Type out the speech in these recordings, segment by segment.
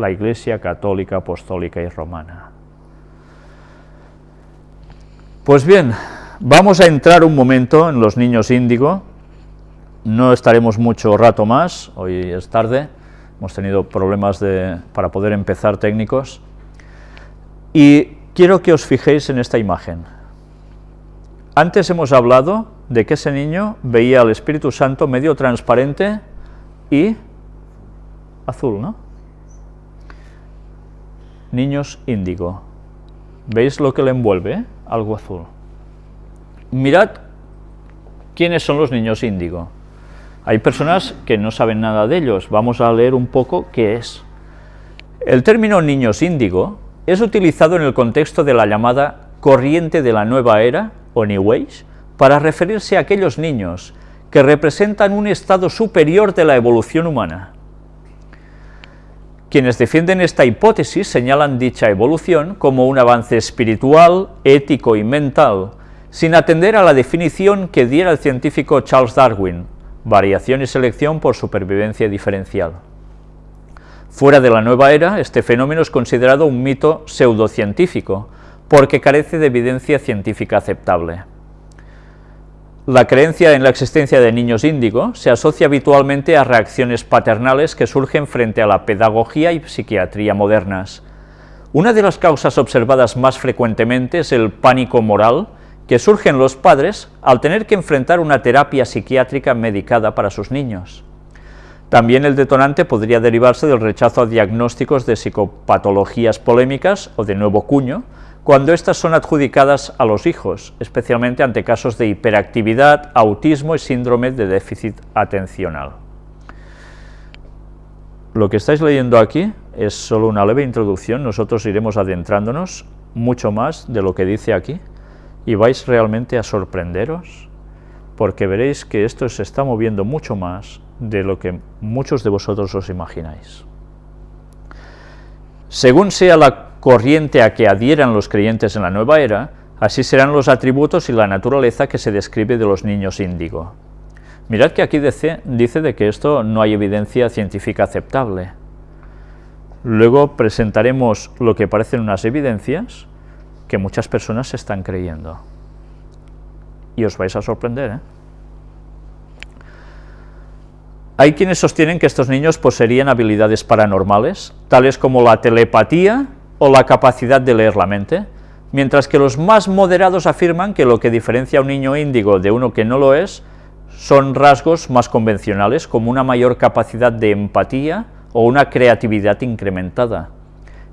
la Iglesia Católica, Apostólica y Romana. Pues bien, vamos a entrar un momento en los niños índigo, no estaremos mucho rato más, hoy es tarde, hemos tenido problemas para poder empezar técnicos, y quiero que os fijéis en esta imagen. Antes hemos hablado de que ese niño veía al Espíritu Santo medio transparente y azul, ¿no? Niños índigo. ¿Veis lo que le envuelve? Algo azul. Mirad quiénes son los niños índigo. Hay personas que no saben nada de ellos. Vamos a leer un poco qué es. El término niños índigo es utilizado en el contexto de la llamada corriente de la nueva era, o New Age, para referirse a aquellos niños que representan un estado superior de la evolución humana. Quienes defienden esta hipótesis señalan dicha evolución como un avance espiritual, ético y mental, sin atender a la definición que diera el científico Charles Darwin, variación y selección por supervivencia diferencial. Fuera de la nueva era, este fenómeno es considerado un mito pseudocientífico, porque carece de evidencia científica aceptable. La creencia en la existencia de niños índigo se asocia habitualmente a reacciones paternales que surgen frente a la pedagogía y psiquiatría modernas. Una de las causas observadas más frecuentemente es el pánico moral que surge en los padres al tener que enfrentar una terapia psiquiátrica medicada para sus niños. También el detonante podría derivarse del rechazo a diagnósticos de psicopatologías polémicas o de nuevo cuño, cuando éstas son adjudicadas a los hijos, especialmente ante casos de hiperactividad, autismo y síndrome de déficit atencional. Lo que estáis leyendo aquí es solo una leve introducción, nosotros iremos adentrándonos mucho más de lo que dice aquí, y vais realmente a sorprenderos, porque veréis que esto se está moviendo mucho más de lo que muchos de vosotros os imagináis. Según sea la corriente a que adhieran los creyentes en la nueva era, así serán los atributos y la naturaleza que se describe de los niños índigo. Mirad que aquí dice, de que esto no hay evidencia científica aceptable. Luego presentaremos lo que parecen unas evidencias que muchas personas están creyendo. Y os vais a sorprender, ¿eh? Hay quienes sostienen que estos niños poseerían habilidades paranormales, tales como la telepatía o la capacidad de leer la mente, mientras que los más moderados afirman que lo que diferencia a un niño índigo de uno que no lo es son rasgos más convencionales, como una mayor capacidad de empatía o una creatividad incrementada.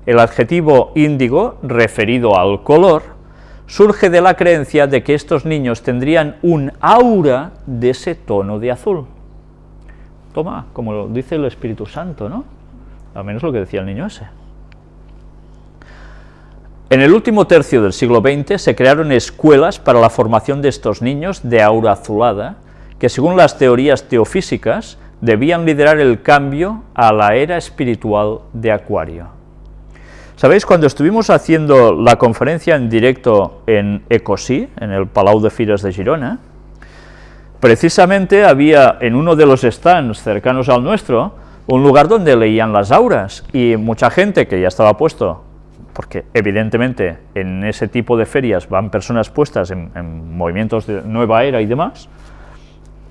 El adjetivo índigo, referido al color, surge de la creencia de que estos niños tendrían un aura de ese tono de azul. Toma, como lo dice el Espíritu Santo, ¿no? Al menos lo que decía el niño ese. En el último tercio del siglo XX se crearon escuelas para la formación de estos niños de aura azulada, que según las teorías teofísicas debían liderar el cambio a la era espiritual de Acuario. ¿Sabéis? Cuando estuvimos haciendo la conferencia en directo en Ecosí, en el Palau de Fires de Girona, precisamente había en uno de los stands cercanos al nuestro, un lugar donde leían las auras, y mucha gente que ya estaba puesto porque evidentemente en ese tipo de ferias van personas puestas en, movimientos de nueva era y demás,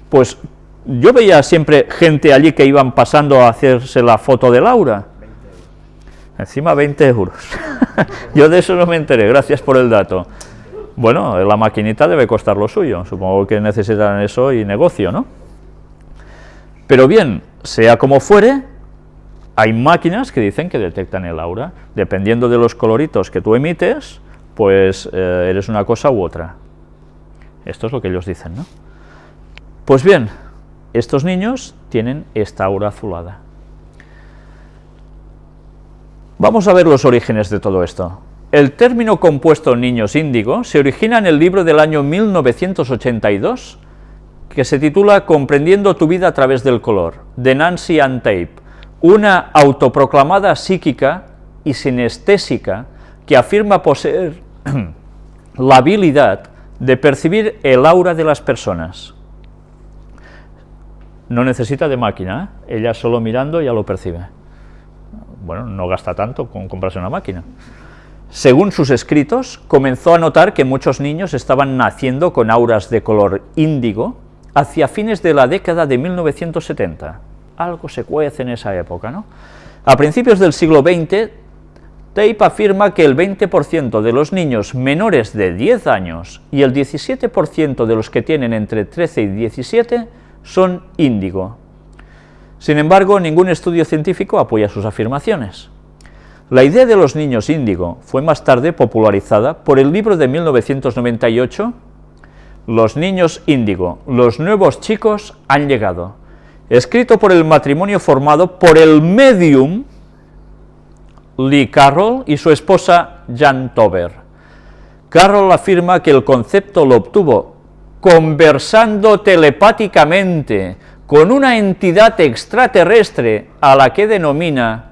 pues yo veía siempre gente allí que iban pasando a hacerse la foto de Laura. Encima 20 euros. yo de eso no me enteré, gracias por el dato. Bueno, la maquinita debe costar lo suyo, supongo que necesitan eso y negocio, ¿no? Pero bien, sea como fuere, hay máquinas que dicen que detectan el aura, dependiendo de los coloritos que tú emites, pues eh, eres una cosa u otra. Esto es lo que ellos dicen, ¿no? Pues bien, estos niños tienen esta aura azulada. Vamos a ver los orígenes de todo esto. El término compuesto niños índigo se origina en el libro del año 1982, que se titula Comprendiendo tu vida a través del color, de Nancy Ann Tape, una autoproclamada psíquica y sinestésica que afirma poseer la habilidad de percibir el aura de las personas. No necesita de máquina, ¿eh? ella solo mirando ya lo percibe. bueno, no gasta tanto con comprarse una máquina. Según sus escritos, comenzó a notar que muchos niños estaban naciendo con auras de color índigo hacia fines de la década de 1970. Algo se cuece en esa época, ¿no? A principios del siglo XX, Tape afirma que el 20% de los niños menores de 10 años y el 17% de los que tienen entre 13 y 17 son índigo. Sin embargo, ningún estudio científico apoya sus afirmaciones. La idea de los niños índigo fue más tarde popularizada por el libro de 1998, Los niños índigo, los nuevos chicos han llegado, escrito por el matrimonio formado por el medium Lee Carroll y su esposa Jan Tober. Carroll afirma que el concepto lo obtuvo conversando telepáticamente con una entidad extraterrestre a la que denomina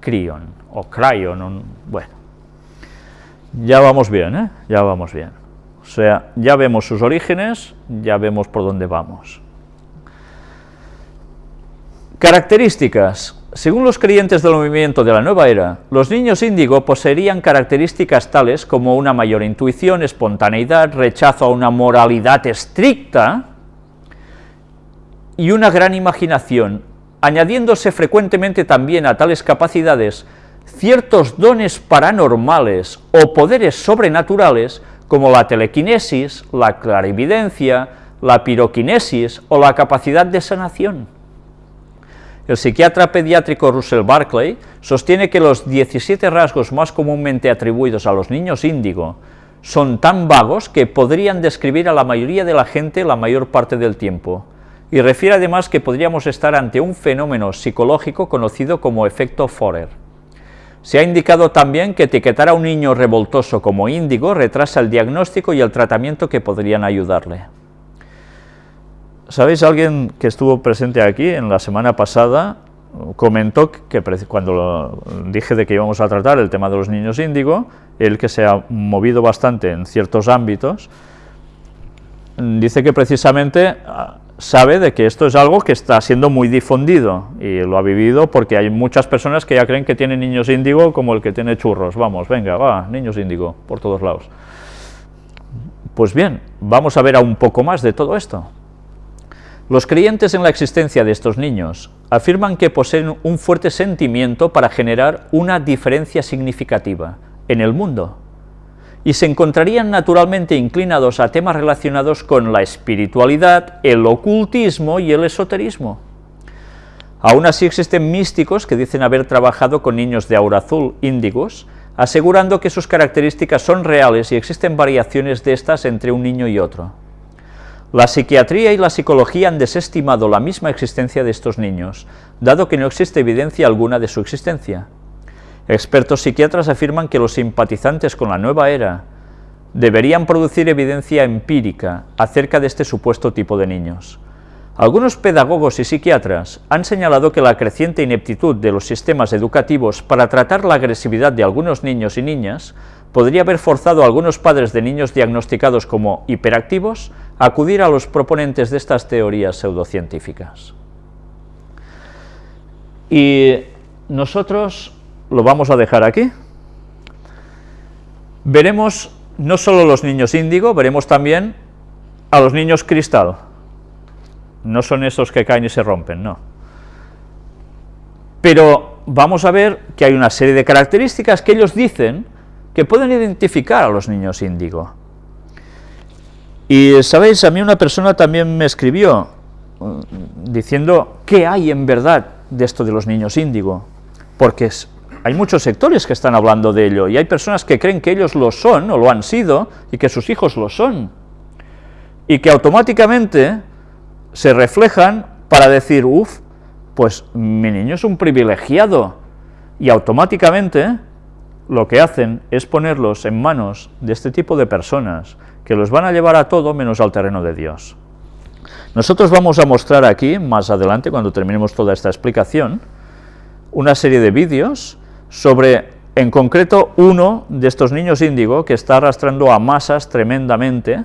Crion o Cryon, bueno, ya vamos bien, ¿eh? ya vamos bien. O sea, ya vemos sus orígenes, ya vemos por dónde vamos. Características. Según los creyentes del movimiento de la nueva era, los niños índigo poseerían características tales como una mayor intuición, espontaneidad, rechazo a una moralidad estricta y una gran imaginación, añadiéndose frecuentemente también a tales capacidades ciertos dones paranormales o poderes sobrenaturales como la telequinesis, la clarividencia, la piroquinesis o la capacidad de sanación. El psiquiatra pediátrico Russell Barclay sostiene que los 17 rasgos más comúnmente atribuidos a los niños índigo son tan vagos que podrían describir a la mayoría de la gente la mayor parte del tiempo, y refiere además que podríamos estar ante un fenómeno psicológico conocido como efecto Forer. Se ha indicado también que etiquetar a un niño revoltoso como índigo retrasa el diagnóstico y el tratamiento que podrían ayudarle. ¿Sabéis? Alguien que estuvo presente aquí en la semana pasada comentó que cuando dije de que íbamos a tratar el tema de los niños índigo, él que se ha movido bastante en ciertos ámbitos, dice que precisamente sabe de que esto es algo que está siendo muy difundido y lo ha vivido porque hay muchas personas que ya creen que tienen niños índigo como el que tiene churros, vamos, venga, va, niños índigo, por todos lados. Pues bien, vamos a ver a un poco más de todo esto. Los creyentes en la existencia de estos niños afirman que poseen un fuerte sentimiento para generar una diferencia significativa en el mundo, y se encontrarían naturalmente inclinados a temas relacionados con la espiritualidad, el ocultismo y el esoterismo. Aún así existen místicos que dicen haber trabajado con niños de aura azul índigos, asegurando que sus características son reales y existen variaciones de estas entre un niño y otro. La psiquiatría y la psicología han desestimado la misma existencia de estos niños, dado que no existe evidencia alguna de su existencia. Expertos psiquiatras afirman que los simpatizantes con la nueva era deberían producir evidencia empírica acerca de este supuesto tipo de niños. Algunos pedagogos y psiquiatras han señalado que la creciente ineptitud de los sistemas educativos para tratar la agresividad de algunos niños y niñas podría haber forzado a algunos padres de niños diagnosticados como hiperactivos a acudir a los proponentes de estas teorías pseudocientíficas. Y nosotros lo vamos a dejar aquí. Veremos no solo los niños índigo, veremos también a los niños cristal. No son esos que caen y se rompen, no. Pero vamos a ver que hay una serie de características que ellos dicen que pueden identificar a los niños índigo. Y, ¿sabéis? A mí una persona también me escribió mm, diciendo qué hay en verdad de esto de los niños índigo, porque hay muchos sectores que están hablando de ello, y hay personas que creen que ellos lo son, o lo han sido, y que sus hijos lo son, y que automáticamente se reflejan para decir, uff, pues mi niño es un privilegiado, y automáticamente lo que hacen es ponerlos en manos de este tipo de personas, que los van a llevar a todo menos al terreno de Dios. Nosotros vamos a mostrar aquí, más adelante, cuando terminemos toda esta explicación, una serie de vídeos sobre, en concreto, uno de estos niños índigo que está arrastrando a masas tremendamente,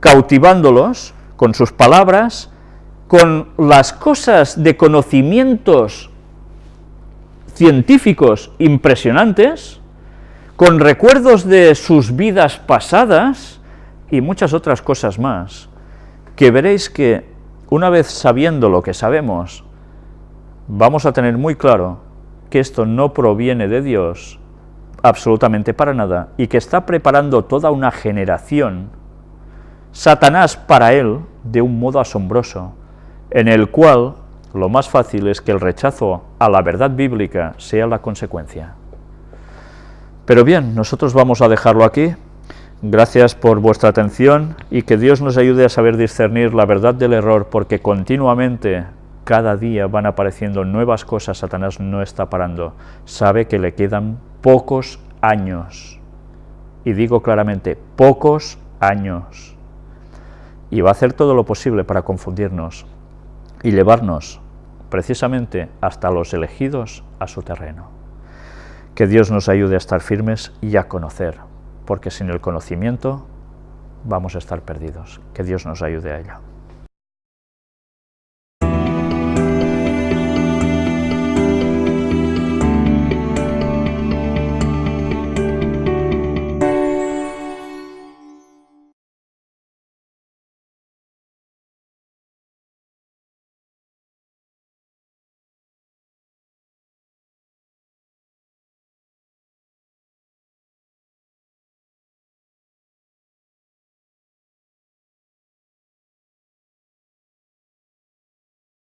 cautivándolos con sus palabras, con las cosas de conocimientos científicos impresionantes, con recuerdos de sus vidas pasadas y muchas otras cosas más, que veréis que una vez sabiendo lo que sabemos, vamos a tener muy claro que esto no proviene de Dios absolutamente para nada y que está preparando toda una generación, Satanás para él, de un modo asombroso, en el cual lo más fácil es que el rechazo a la verdad bíblica sea la consecuencia. Pero bien, nosotros vamos a dejarlo aquí. Gracias por vuestra atención y que Dios nos ayude a saber discernir la verdad del error, porque continuamente, cada día van apareciendo nuevas cosas, Satanás no está parando. Sabe que le quedan pocos años. Y digo claramente, pocos años. Y va a hacer todo lo posible para confundirnos y llevarnos precisamente hasta los elegidos a su terreno. Que Dios nos ayude a estar firmes y a conocer, porque sin el conocimiento vamos a estar perdidos. Que Dios nos ayude a ello.